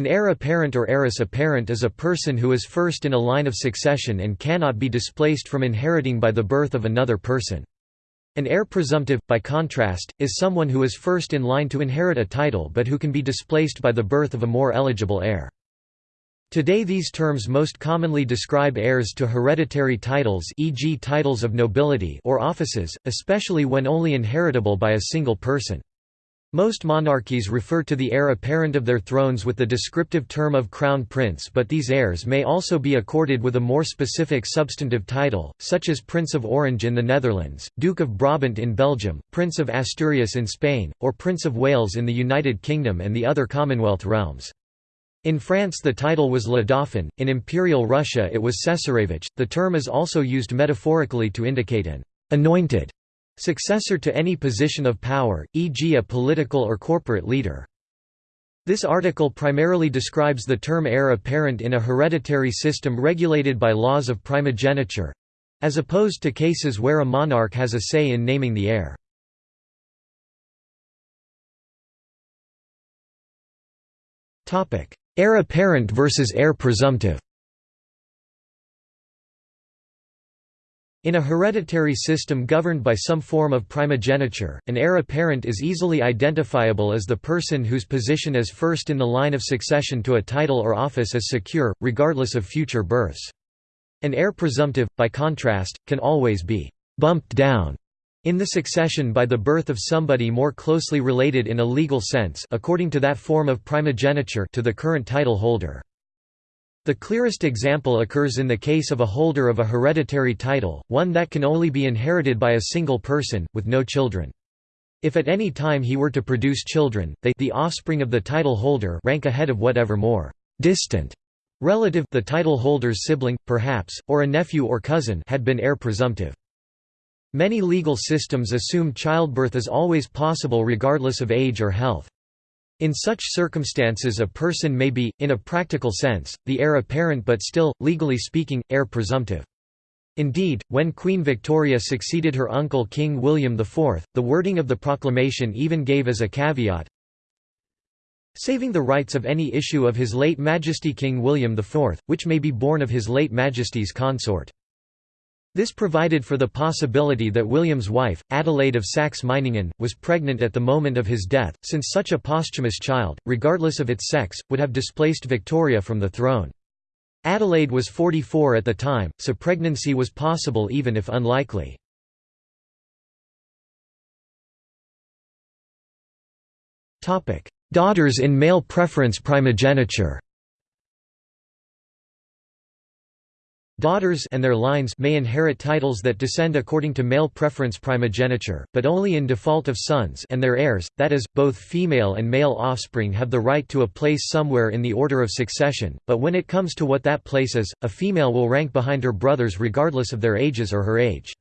An heir apparent or heiress apparent is a person who is first in a line of succession and cannot be displaced from inheriting by the birth of another person. An heir presumptive, by contrast, is someone who is first in line to inherit a title but who can be displaced by the birth of a more eligible heir. Today these terms most commonly describe heirs to hereditary titles e.g. titles of nobility or offices, especially when only inheritable by a single person. Most monarchies refer to the heir apparent of their thrones with the descriptive term of crown prince but these heirs may also be accorded with a more specific substantive title, such as Prince of Orange in the Netherlands, Duke of Brabant in Belgium, Prince of Asturias in Spain, or Prince of Wales in the United Kingdom and the other Commonwealth realms. In France the title was Le Dauphin, in Imperial Russia it was Cesarevich. The term is also used metaphorically to indicate an anointed Successor to any position of power, e.g. a political or corporate leader. This article primarily describes the term heir apparent in a hereditary system regulated by laws of primogeniture—as opposed to cases where a monarch has a say in naming the heir. Heir apparent versus heir presumptive In a hereditary system governed by some form of primogeniture, an heir apparent is easily identifiable as the person whose position as first in the line of succession to a title or office is secure, regardless of future births. An heir presumptive, by contrast, can always be «bumped down» in the succession by the birth of somebody more closely related in a legal sense according to that form of primogeniture to the current title holder. The clearest example occurs in the case of a holder of a hereditary title, one that can only be inherited by a single person, with no children. If at any time he were to produce children, they the offspring of the title holder rank ahead of whatever more distant relative the title holder's sibling, perhaps, or a nephew or cousin had been heir presumptive. Many legal systems assume childbirth is always possible regardless of age or health. In such circumstances a person may be, in a practical sense, the heir apparent but still, legally speaking, heir presumptive. Indeed, when Queen Victoria succeeded her uncle King William IV, the wording of the proclamation even gave as a caveat, saving the rights of any issue of His late Majesty King William IV, which may be born of His late Majesty's consort. This provided for the possibility that William's wife, Adelaide of Saxe-Meiningen, was pregnant at the moment of his death, since such a posthumous child, regardless of its sex, would have displaced Victoria from the throne. Adelaide was 44 at the time, so pregnancy was possible even if unlikely. Daughters in male preference primogeniture Daughters and their lines may inherit titles that descend according to male preference primogeniture, but only in default of sons and their heirs, that is, both female and male offspring have the right to a place somewhere in the order of succession, but when it comes to what that place is, a female will rank behind her brothers regardless of their ages or her age.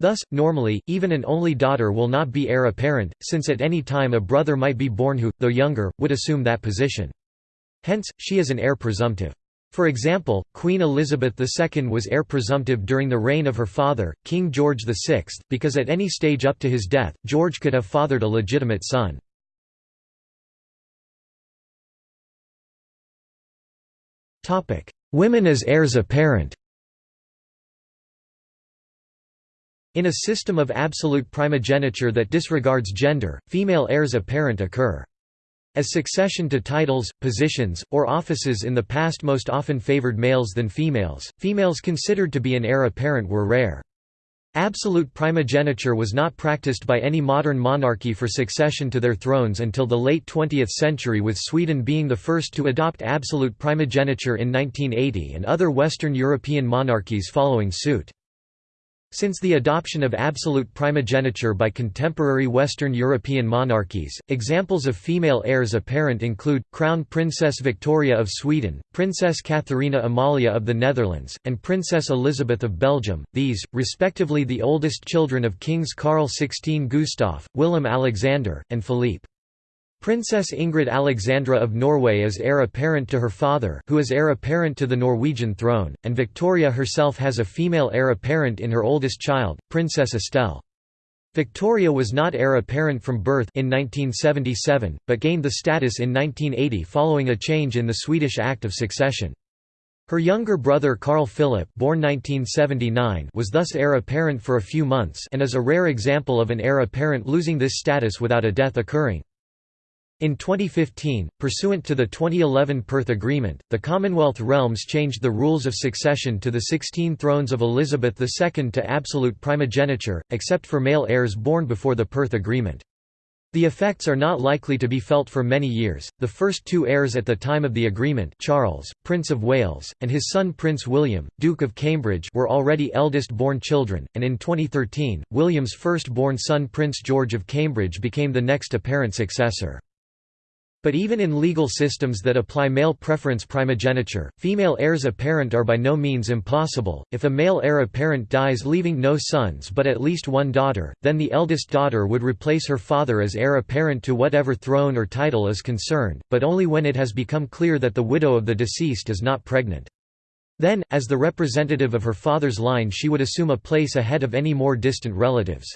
Thus, normally, even an only daughter will not be heir apparent, since at any time a brother might be born who, though younger, would assume that position. Hence, she is an heir presumptive. For example, Queen Elizabeth II was heir presumptive during the reign of her father, King George VI, because at any stage up to his death, George could have fathered a legitimate son. Women as heirs apparent In a system of absolute primogeniture that disregards gender, female heirs apparent occur. As succession to titles, positions, or offices in the past most often favored males than females, females considered to be an heir apparent were rare. Absolute primogeniture was not practiced by any modern monarchy for succession to their thrones until the late 20th century with Sweden being the first to adopt absolute primogeniture in 1980 and other Western European monarchies following suit. Since the adoption of absolute primogeniture by contemporary Western European monarchies, examples of female heirs apparent include, Crown Princess Victoria of Sweden, Princess Catharina Amalia of the Netherlands, and Princess Elizabeth of Belgium, these, respectively the oldest children of Kings Karl XVI Gustaf, Willem Alexander, and Philippe. Princess Ingrid Alexandra of Norway is heir apparent to her father who is heir apparent to the Norwegian throne, and Victoria herself has a female heir apparent in her oldest child, Princess Estelle. Victoria was not heir apparent from birth in 1977, but gained the status in 1980 following a change in the Swedish Act of Succession. Her younger brother Carl Philip born 1979 was thus heir apparent for a few months and is a rare example of an heir apparent losing this status without a death occurring. In 2015, pursuant to the 2011 Perth Agreement, the Commonwealth realms changed the rules of succession to the 16 thrones of Elizabeth II to absolute primogeniture, except for male heirs born before the Perth Agreement. The effects are not likely to be felt for many years. The first two heirs at the time of the agreement, Charles, Prince of Wales, and his son Prince William, Duke of Cambridge, were already eldest-born children, and in 2013, William's first-born son Prince George of Cambridge became the next apparent successor. But even in legal systems that apply male preference primogeniture, female heirs apparent are by no means impossible. If a male heir apparent dies leaving no sons but at least one daughter, then the eldest daughter would replace her father as heir apparent to whatever throne or title is concerned, but only when it has become clear that the widow of the deceased is not pregnant. Then, as the representative of her father's line she would assume a place ahead of any more distant relatives.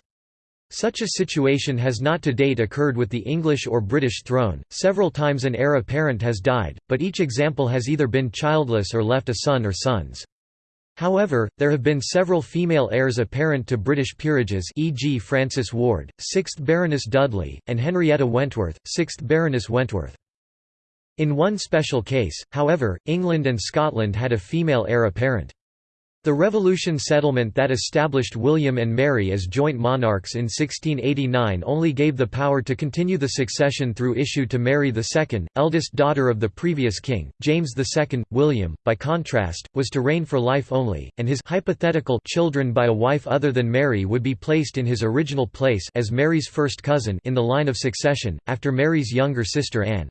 Such a situation has not to date occurred with the English or British throne, several times an heir apparent has died, but each example has either been childless or left a son or sons. However, there have been several female heirs apparent to British peerages e.g. Frances Ward, 6th Baroness Dudley, and Henrietta Wentworth, 6th Baroness Wentworth. In one special case, however, England and Scotland had a female heir apparent. The Revolution settlement that established William and Mary as joint monarchs in 1689 only gave the power to continue the succession through issue to Mary II, eldest daughter of the previous king. James II, William, by contrast, was to reign for life only, and his hypothetical children by a wife other than Mary would be placed in his original place as Mary's first cousin in the line of succession, after Mary's younger sister Anne.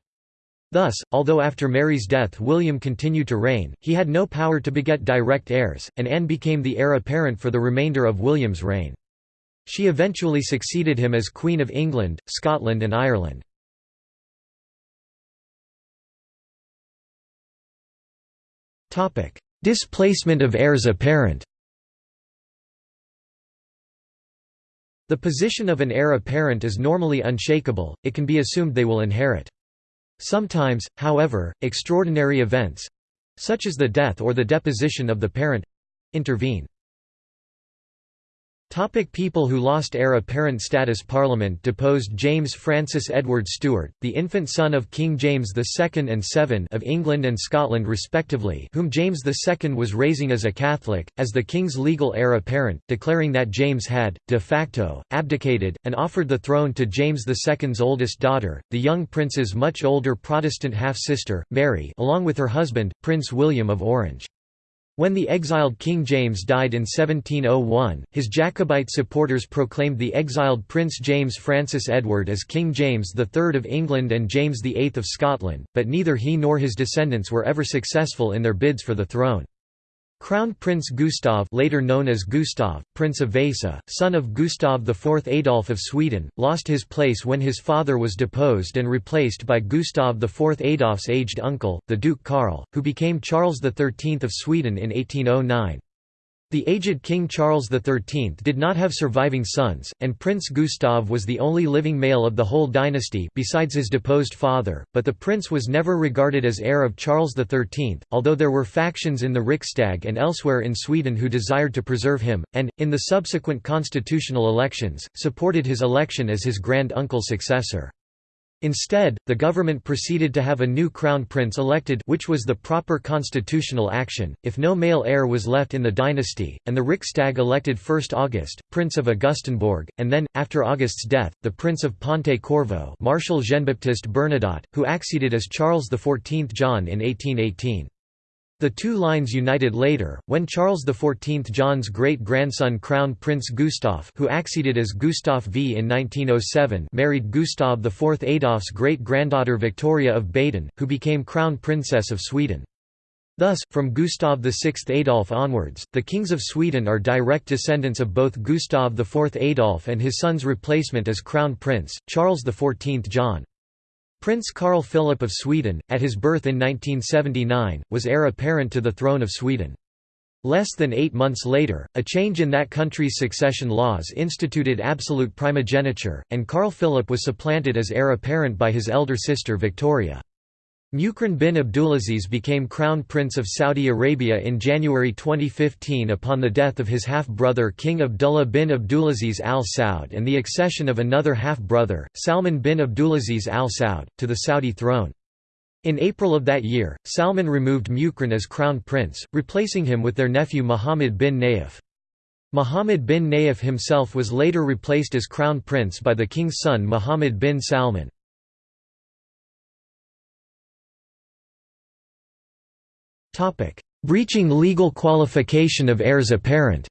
Thus, although after Mary's death William continued to reign, he had no power to beget direct heirs, and Anne became the heir apparent for the remainder of William's reign. She eventually succeeded him as Queen of England, Scotland and Ireland. Displacement of heirs apparent The position of an heir apparent is normally unshakable, it can be assumed they will inherit. Sometimes, however, extraordinary events—such as the death or the deposition of the parent—intervene. Topic people who lost heir apparent status Parliament deposed James Francis Edward Stuart, the infant son of King James II and VII of England and Scotland respectively whom James II was raising as a Catholic, as the king's legal heir apparent, declaring that James had, de facto, abdicated, and offered the throne to James II's oldest daughter, the young prince's much older Protestant half-sister, Mary along with her husband, Prince William of Orange. When the exiled King James died in 1701, his Jacobite supporters proclaimed the exiled Prince James Francis Edward as King James III of England and James VIII of Scotland, but neither he nor his descendants were ever successful in their bids for the throne. Crown Prince Gustav later known as Gustav, Prince of Vasa, son of Gustav IV Adolf of Sweden, lost his place when his father was deposed and replaced by Gustav IV Adolf's aged uncle, the Duke Karl, who became Charles XIII of Sweden in 1809. The aged King Charles XIII did not have surviving sons, and Prince Gustav was the only living male of the whole dynasty besides his deposed father, but the prince was never regarded as heir of Charles XIII, although there were factions in the Riksdag and elsewhere in Sweden who desired to preserve him, and, in the subsequent constitutional elections, supported his election as his grand-uncle's successor. Instead, the government proceeded to have a new crown prince elected which was the proper constitutional action, if no male heir was left in the dynasty, and the Riksdag elected 1st August, Prince of Augustenborg, and then, after August's death, the Prince of Ponte Corvo Marshal Jean-Baptiste Bernadotte, who acceded as Charles XIV John in 1818. The two lines united later, when Charles XIV John's great-grandson Crown Prince Gustav who acceded as Gustaf V in 1907 married Gustav IV Adolf's great-granddaughter Victoria of Baden, who became Crown Princess of Sweden. Thus, from Gustav VI Adolf onwards, the kings of Sweden are direct descendants of both Gustav IV Adolf and his son's replacement as Crown Prince, Charles XIV John. Prince Carl Philip of Sweden, at his birth in 1979, was heir apparent to the throne of Sweden. Less than eight months later, a change in that country's succession laws instituted absolute primogeniture, and Carl Philip was supplanted as heir apparent by his elder sister Victoria. Muqrin bin Abdulaziz became Crown Prince of Saudi Arabia in January 2015 upon the death of his half-brother King Abdullah bin Abdulaziz Al Saud and the accession of another half-brother, Salman bin Abdulaziz Al Saud, to the Saudi throne. In April of that year, Salman removed Muqrin as crown prince, replacing him with their nephew Muhammad bin Nayef. Muhammad bin Nayef himself was later replaced as crown prince by the king's son Muhammad bin Salman. Breaching legal qualification of heirs apparent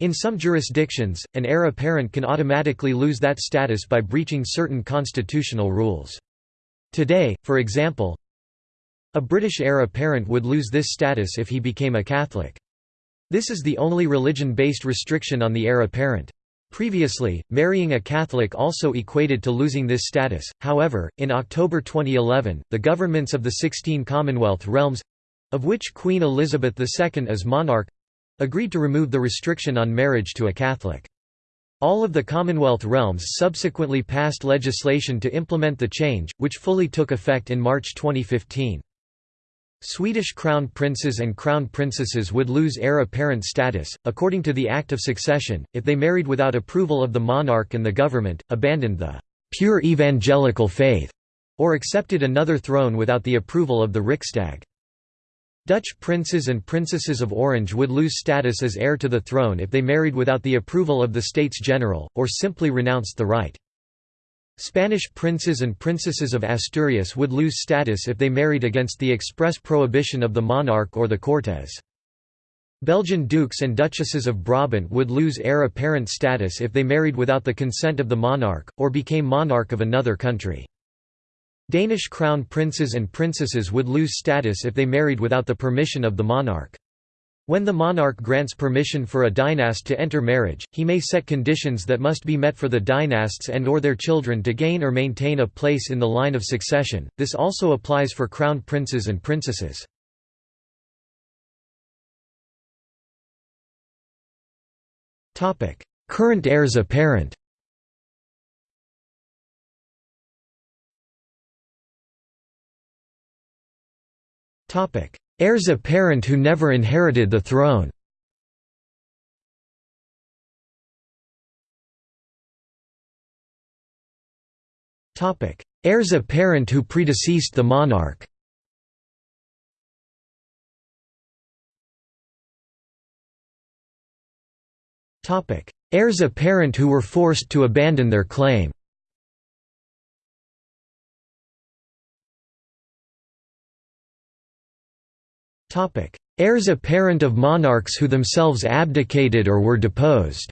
In some jurisdictions, an heir apparent can automatically lose that status by breaching certain constitutional rules. Today, for example, a British heir apparent would lose this status if he became a Catholic. This is the only religion-based restriction on the heir apparent. Previously, marrying a Catholic also equated to losing this status, however, in October 2011, the governments of the 16 Commonwealth realms—of which Queen Elizabeth II is monarch, agreed to remove the restriction on marriage to a Catholic. All of the Commonwealth realms subsequently passed legislation to implement the change, which fully took effect in March 2015. Swedish crown princes and crown princesses would lose heir apparent status, according to the Act of Succession, if they married without approval of the monarch and the government, abandoned the «pure evangelical faith» or accepted another throne without the approval of the Riksdag. Dutch princes and princesses of Orange would lose status as heir to the throne if they married without the approval of the States General, or simply renounced the right. Spanish princes and princesses of Asturias would lose status if they married against the express prohibition of the monarch or the Cortes. Belgian dukes and duchesses of Brabant would lose heir apparent status if they married without the consent of the monarch, or became monarch of another country. Danish crown princes and princesses would lose status if they married without the permission of the monarch. When the monarch grants permission for a dynast to enter marriage, he may set conditions that must be met for the dynasts and or their children to gain or maintain a place in the line of succession. This also applies for crown princes and princesses. Topic: Current heirs apparent. Heirs apparent who never inherited the throne. Heirs apparent who predeceased the monarch. Heirs apparent who were forced to abandon their claim Heirs apparent of monarchs who themselves abdicated or were deposed.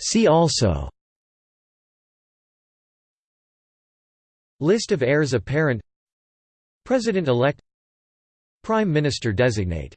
See also. List of heirs apparent. President-elect. Prime Minister designate